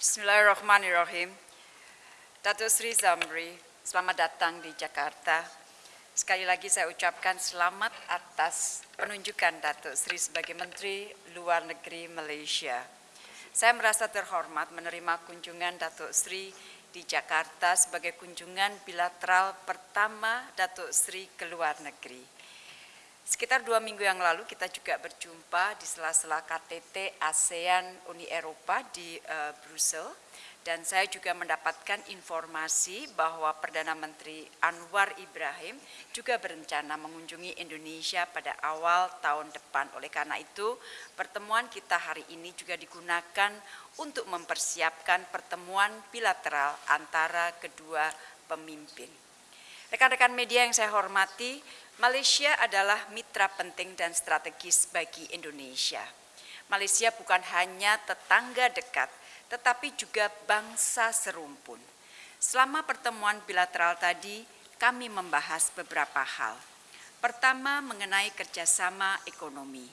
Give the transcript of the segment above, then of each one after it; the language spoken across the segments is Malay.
Bismillahirrahmanirrahim. Datuk Sri Zamri, selamat datang di Jakarta. Sekali lagi saya ucapkan selamat atas penunjukan Datuk Sri sebagai Menteri Luar Negeri Malaysia. Saya merasa terhormat menerima kunjungan Datuk Sri di Jakarta sebagai kunjungan bilateral pertama Datuk Sri ke luar negeri. Sekitar dua minggu yang lalu kita juga berjumpa di sela-sela KTT ASEAN Uni Eropa di uh, Brussels dan saya juga mendapatkan informasi bahwa Perdana Menteri Anwar Ibrahim juga berencana mengunjungi Indonesia pada awal tahun depan. Oleh karena itu, pertemuan kita hari ini juga digunakan untuk mempersiapkan pertemuan bilateral antara kedua pemimpin. Rekan-rekan media yang saya hormati, Malaysia adalah mitra penting dan strategis bagi Indonesia. Malaysia bukan hanya tetangga dekat, tetapi juga bangsa serumpun. Selama pertemuan bilateral tadi, kami membahas beberapa hal. Pertama, mengenai kerjasama ekonomi.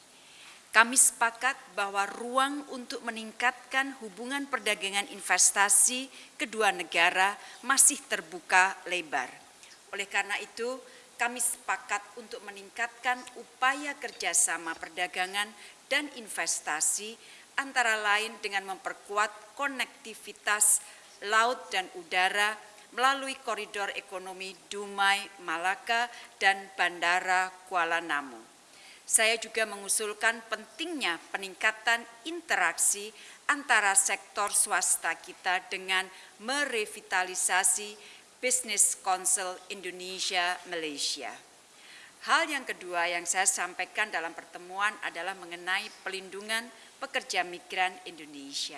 Kami sepakat bahwa ruang untuk meningkatkan hubungan perdagangan investasi kedua negara masih terbuka lebar. Oleh karena itu, kami sepakat untuk meningkatkan upaya kerjasama perdagangan dan investasi antara lain dengan memperkuat konektivitas laut dan udara melalui koridor ekonomi Dumai, Malaka, dan Bandara Kuala Namu. Saya juga mengusulkan pentingnya peningkatan interaksi antara sektor swasta kita dengan merevitalisasi Business Council Indonesia Malaysia. Hal yang kedua yang saya sampaikan dalam pertemuan adalah mengenai pelindungan pekerja migran Indonesia.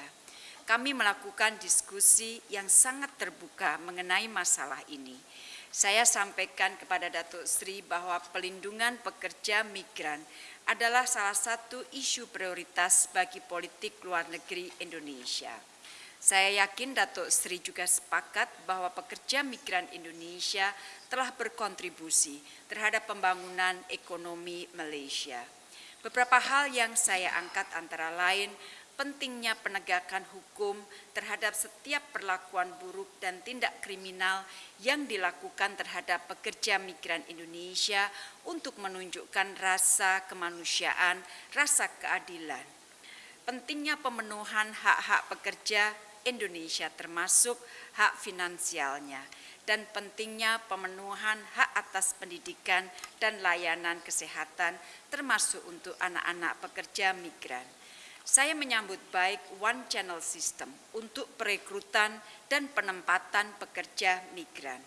Kami melakukan diskusi yang sangat terbuka mengenai masalah ini. Saya sampaikan kepada Datuk Sri bahwa pelindungan pekerja migran adalah salah satu isu prioritas bagi politik luar negeri Indonesia. Saya yakin Datuk Sri juga sepakat bahwa pekerja migran Indonesia telah berkontribusi terhadap pembangunan ekonomi Malaysia. Beberapa hal yang saya angkat antara lain pentingnya penegakan hukum terhadap setiap perlakuan buruk dan tindak kriminal yang dilakukan terhadap pekerja migran Indonesia untuk menunjukkan rasa kemanusiaan, rasa keadilan. Pentingnya pemenuhan hak-hak pekerja Indonesia termasuk hak finansialnya dan pentingnya pemenuhan hak atas pendidikan dan layanan kesehatan termasuk untuk anak-anak pekerja migran. Saya menyambut baik one channel system untuk perekrutan dan penempatan pekerja migran.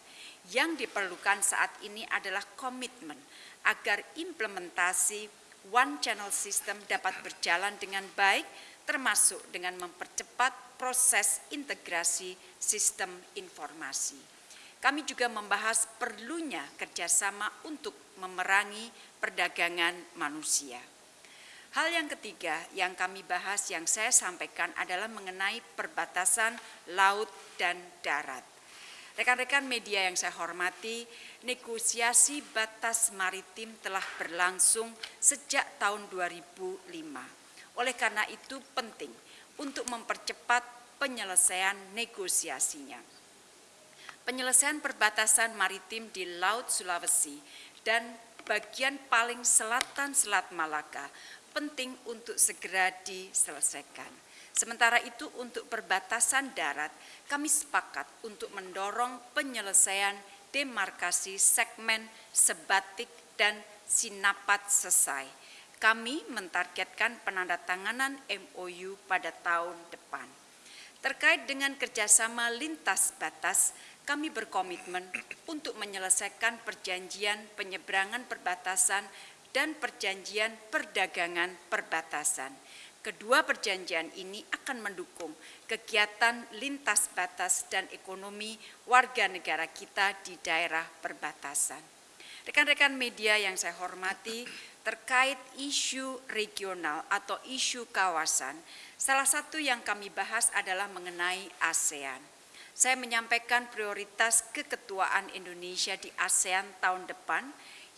Yang diperlukan saat ini adalah komitmen agar implementasi one channel system dapat berjalan dengan baik termasuk dengan mempercepat proses integrasi sistem informasi. Kami juga membahas perlunya kerjasama untuk memerangi perdagangan manusia. Hal yang ketiga yang kami bahas yang saya sampaikan adalah mengenai perbatasan laut dan darat. Rekan-rekan media yang saya hormati, negosiasi batas maritim telah berlangsung sejak tahun 2005 oleh karena itu penting untuk mempercepat penyelesaian negosiasinya. Penyelesaian perbatasan maritim di Laut Sulawesi dan bagian paling selatan Selat Malaka penting untuk segera diselesaikan. Sementara itu untuk perbatasan darat, kami sepakat untuk mendorong penyelesaian demarkasi segmen sebatik dan sinapat selesai kami mentargetkan penandatanganan MOU pada tahun depan. Terkait dengan kerjasama lintas batas, kami berkomitmen untuk menyelesaikan perjanjian penyeberangan perbatasan dan perjanjian perdagangan perbatasan. Kedua perjanjian ini akan mendukung kegiatan lintas batas dan ekonomi warga negara kita di daerah perbatasan. Rekan-rekan media yang saya hormati, terkait isu regional atau isu kawasan, salah satu yang kami bahas adalah mengenai ASEAN. Saya menyampaikan prioritas keketuaan Indonesia di ASEAN tahun depan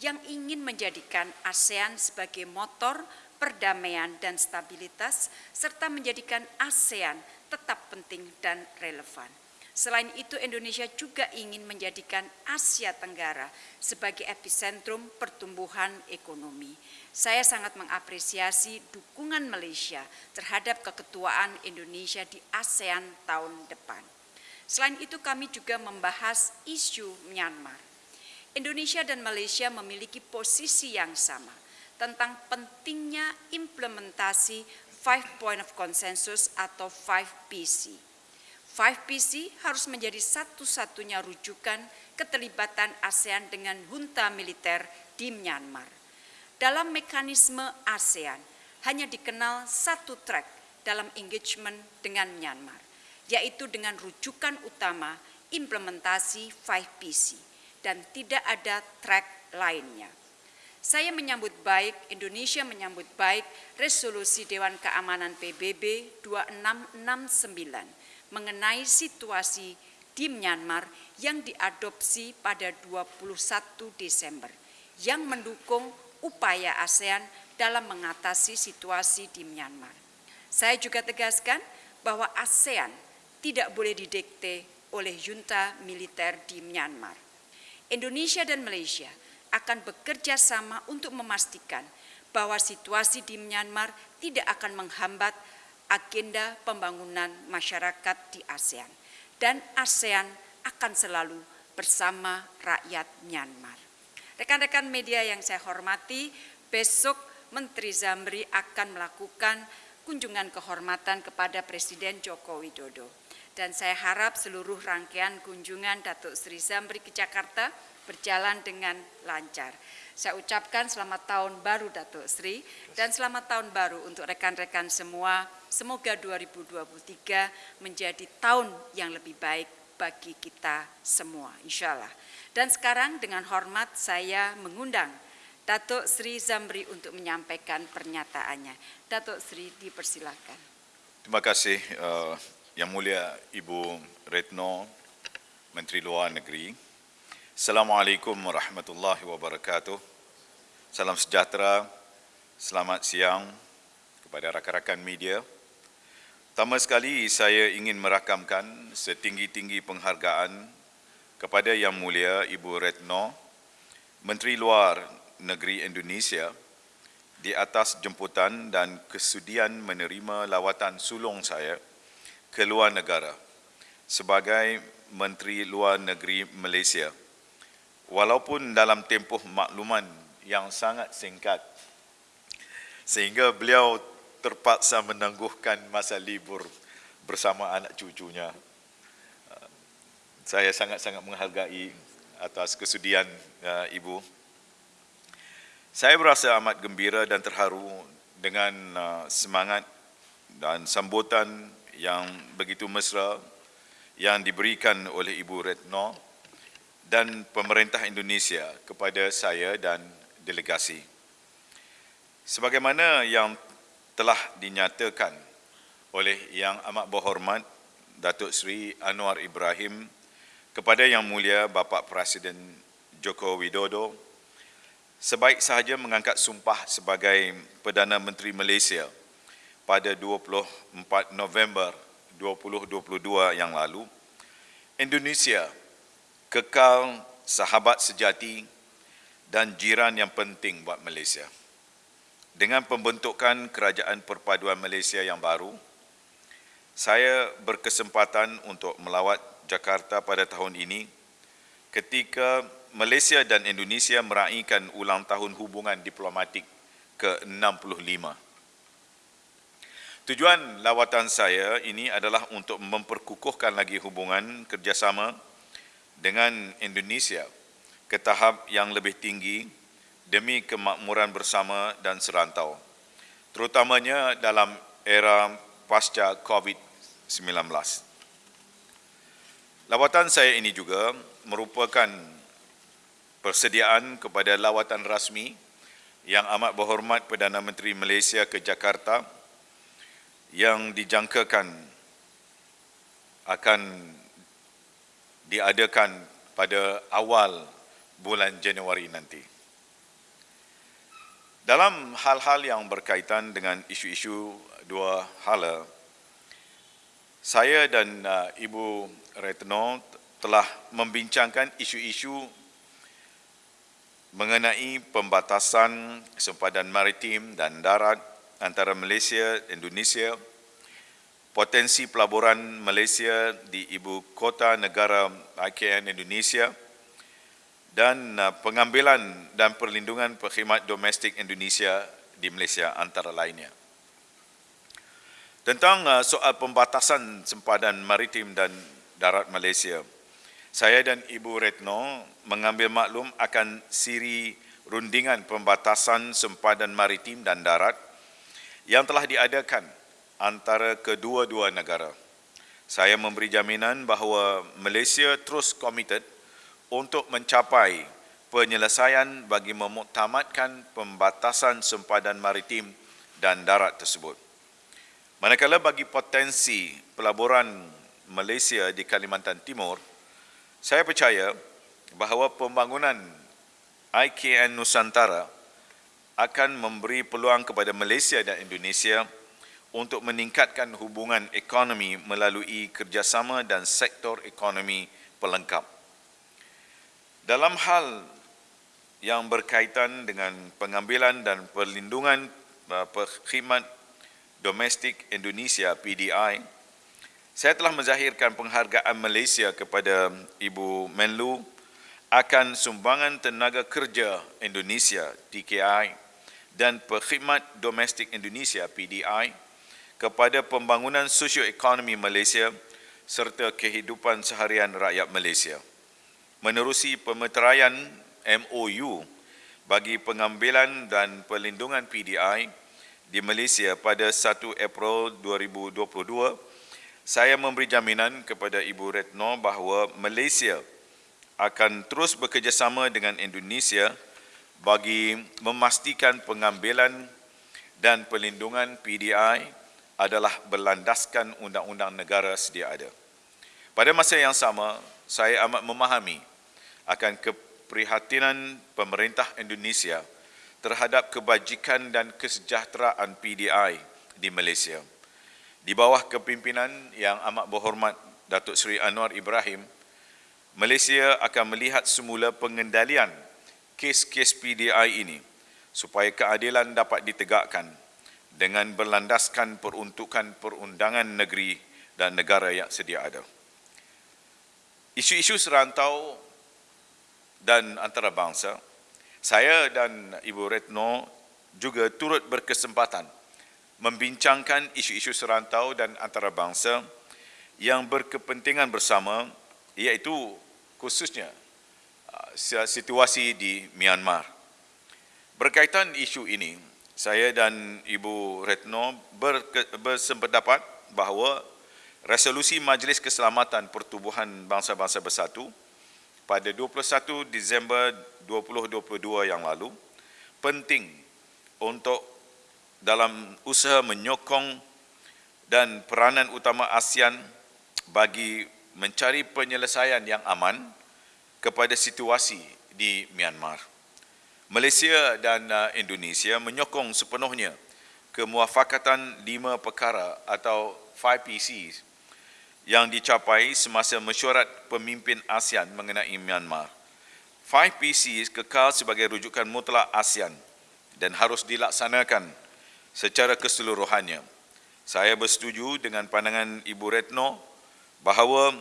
yang ingin menjadikan ASEAN sebagai motor perdamaian dan stabilitas serta menjadikan ASEAN tetap penting dan relevan. Selain itu, Indonesia juga ingin menjadikan Asia Tenggara sebagai epicentrum pertumbuhan ekonomi. Saya sangat mengapresiasi dukungan Malaysia terhadap keketuaan Indonesia di ASEAN tahun depan. Selain itu, kami juga membahas isu Myanmar. Indonesia dan Malaysia memiliki posisi yang sama tentang pentingnya implementasi Five Point of Consensus atau 5PC 5PC harus menjadi satu-satunya rujukan keterlibatan ASEAN dengan junta militer di Myanmar. Dalam mekanisme ASEAN, hanya dikenal satu track dalam engagement dengan Myanmar, yaitu dengan rujukan utama implementasi 5PC dan tidak ada track lainnya. Saya menyambut baik, Indonesia menyambut baik resolusi Dewan Keamanan PBB 2669 mengenai situasi di Myanmar yang diadopsi pada 21 Desember yang mendukung upaya ASEAN dalam mengatasi situasi di Myanmar. Saya juga tegaskan bahwa ASEAN tidak boleh didikte oleh junta militer di Myanmar. Indonesia dan Malaysia akan bekerja sama untuk memastikan bahwa situasi di Myanmar tidak akan menghambat agenda pembangunan masyarakat di ASEAN dan ASEAN akan selalu bersama rakyat Myanmar. Rekan-rekan media yang saya hormati, besok Menteri Zamri akan melakukan kunjungan kehormatan kepada Presiden Joko Widodo. Dan saya harap seluruh rangkaian kunjungan Datuk Sri Zamri ke Jakarta berjalan dengan lancar. Saya ucapkan selamat tahun baru Datuk Sri dan selamat tahun baru untuk rekan-rekan semua. Semoga 2023 menjadi tahun yang lebih baik bagi kita semua, insya Allah. Dan sekarang dengan hormat saya mengundang Datuk Sri Zamri untuk menyampaikan pernyataannya. Datuk Sri dipersilakan. Terima kasih uh, Yang Mulia Ibu Retno, Menteri Luar Negeri. Assalamualaikum warahmatullahi wabarakatuh. Salam sejahtera, selamat siang kepada rakan-rakan media. Pertama sekali saya ingin merakamkan setinggi-tinggi penghargaan kepada Yang Mulia Ibu Retno, Menteri Luar Negeri Indonesia di atas jemputan dan kesudian menerima lawatan sulung saya ke luar negara sebagai Menteri Luar Negeri Malaysia. Walaupun dalam tempoh makluman yang sangat singkat sehingga beliau terpaksa menangguhkan masa libur bersama anak cucunya. Saya sangat-sangat menghargai atas kesudian uh, ibu. Saya berasa amat gembira dan terharu dengan uh, semangat dan sambutan yang begitu mesra yang diberikan oleh Ibu Retno dan pemerintah Indonesia kepada saya dan delegasi. Sebagaimana yang telah dinyatakan oleh Yang Amat Berhormat Datuk Seri Anwar Ibrahim kepada Yang Mulia Bapa Presiden Joko Widodo, sebaik sahaja mengangkat sumpah sebagai Perdana Menteri Malaysia pada 24 November 2022 yang lalu, Indonesia kekal sahabat sejati dan jiran yang penting buat Malaysia. Dengan pembentukan Kerajaan Perpaduan Malaysia yang baru, saya berkesempatan untuk melawat Jakarta pada tahun ini ketika Malaysia dan Indonesia meraihkan ulang tahun hubungan diplomatik ke-65. Tujuan lawatan saya ini adalah untuk memperkukuhkan lagi hubungan kerjasama dengan Indonesia ke tahap yang lebih tinggi demi kemakmuran bersama dan serantau, terutamanya dalam era pasca COVID-19. Lawatan saya ini juga merupakan persediaan kepada lawatan rasmi yang amat berhormat Perdana Menteri Malaysia ke Jakarta yang dijangkakan akan diadakan pada awal bulan Januari nanti. Dalam hal-hal yang berkaitan dengan isu-isu dua hala, Saya dan uh, Ibu Retno telah membincangkan isu-isu mengenai pembatasan sempadan maritim dan darat antara Malaysia dan Indonesia, potensi pelaburan Malaysia di ibu kota negara IKN Indonesia dan uh, pengambilan dan perlindungan perkhidmat domestik Indonesia di Malaysia antara lainnya. Tentang uh, soal pembatasan sempadan maritim dan darat Malaysia, saya dan Ibu Retno mengambil maklum akan siri rundingan pembatasan sempadan maritim dan darat yang telah diadakan antara kedua-dua negara. Saya memberi jaminan bahawa Malaysia terus komited untuk mencapai penyelesaian bagi memuktamadkan pembatasan sempadan maritim dan darat tersebut. Manakala bagi potensi pelaburan Malaysia di Kalimantan Timur, saya percaya bahawa pembangunan IKN Nusantara akan memberi peluang kepada Malaysia dan Indonesia untuk meningkatkan hubungan ekonomi melalui kerjasama dan sektor ekonomi pelengkap. Dalam hal yang berkaitan dengan pengambilan dan perlindungan uh, perkhidmat domestik Indonesia PDI, saya telah menzahirkan penghargaan Malaysia kepada Ibu Menlu akan sumbangan tenaga kerja Indonesia TKI dan perkhidmat domestik Indonesia PDI kepada pembangunan sosioekonomi Malaysia serta kehidupan seharian rakyat Malaysia. Menerusi pemeteraian MOU bagi pengambilan dan perlindungan PDI di Malaysia pada 1 April 2022, saya memberi jaminan kepada Ibu Retno bahawa Malaysia akan terus bekerjasama dengan Indonesia bagi memastikan pengambilan dan perlindungan PDI adalah berlandaskan undang-undang negara sedia ada. Pada masa yang sama, saya amat memahami akan keprihatinan pemerintah Indonesia terhadap kebajikan dan kesejahteraan PDI di Malaysia di bawah kepimpinan yang amat berhormat Datuk Seri Anwar Ibrahim, Malaysia akan melihat semula pengendalian kes-kes PDI ini supaya keadilan dapat ditegakkan dengan berlandaskan peruntukan perundangan negeri dan negara yang sedia ada. Isu-isu serantau dan antarabangsa, saya dan Ibu Retno juga turut berkesempatan membincangkan isu-isu serantau dan antarabangsa yang berkepentingan bersama iaitu khususnya uh, situasi di Myanmar. Berkaitan isu ini, saya dan Ibu Retno bersependapat bahawa resolusi Majlis Keselamatan Pertubuhan Bangsa-Bangsa Bersatu pada 21 Disember 2022 yang lalu penting untuk dalam usaha menyokong dan peranan utama ASEAN bagi mencari penyelesaian yang aman kepada situasi di Myanmar. Malaysia dan uh, Indonesia menyokong sepenuhnya kemuafakatan lima perkara atau 5PCs yang dicapai semasa mesyuarat pemimpin ASEAN mengenai Myanmar. 5PCs kekal sebagai rujukan mutlak ASEAN dan harus dilaksanakan secara keseluruhannya. Saya bersetuju dengan pandangan Ibu Retno bahawa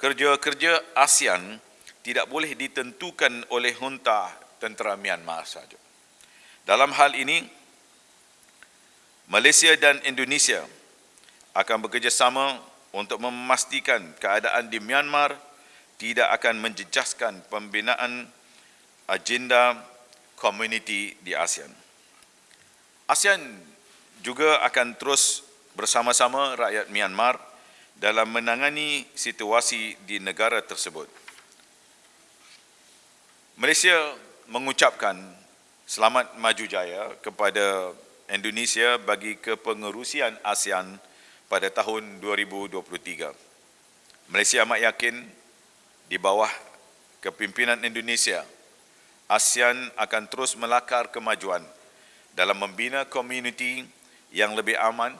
kerja-kerja ASEAN tidak boleh ditentukan oleh junta tentera Myanmar saja. Dalam hal ini, Malaysia dan Indonesia akan bekerjasama untuk memastikan keadaan di Myanmar tidak akan menjejaskan pembinaan agenda komuniti di ASEAN. ASEAN juga akan terus bersama-sama rakyat Myanmar dalam menangani situasi di negara tersebut. Malaysia mengucapkan selamat maju jaya kepada Indonesia bagi kepengerusian ASEAN pada tahun 2023. Malaysia amat yakin di bawah kepimpinan Indonesia, ASEAN akan terus melakar kemajuan dalam membina komuniti yang lebih aman,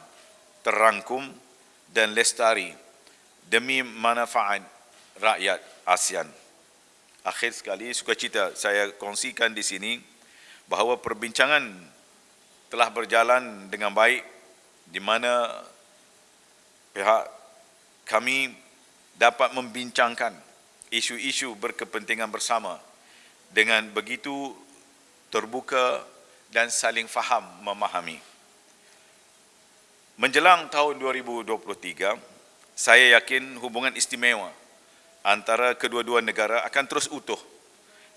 terangkum dan lestari demi manfaat rakyat ASEAN. Akhir sekali, sukacita saya kongsikan di sini bahawa perbincangan telah berjalan dengan baik di mana pihak kami dapat membincangkan isu-isu berkepentingan bersama dengan begitu terbuka dan saling faham memahami. Menjelang tahun 2023, saya yakin hubungan istimewa antara kedua-dua negara akan terus utuh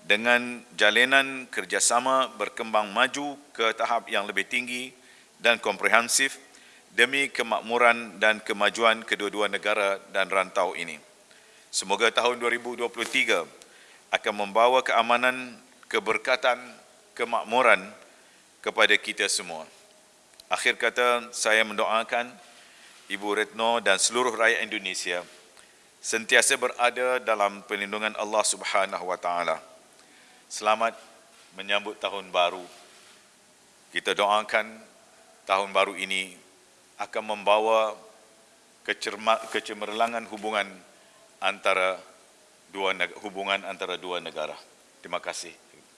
dengan jalinan kerjasama berkembang maju ke tahap yang lebih tinggi dan komprehensif demi kemakmuran dan kemajuan kedua-dua negara dan rantau ini. Semoga tahun 2023 akan membawa keamanan, keberkatan, kemakmuran kepada kita semua. Akhir kata, saya mendoakan Ibu Retno dan seluruh rakyat Indonesia sentiasa berada dalam perlindungan Allah Subhanahu Wa Taala. Selamat menyambut tahun baru. Kita doakan tahun baru ini akan membawa kecemerlangan hubungan antara dua hubungan antara dua negara. Terima kasih.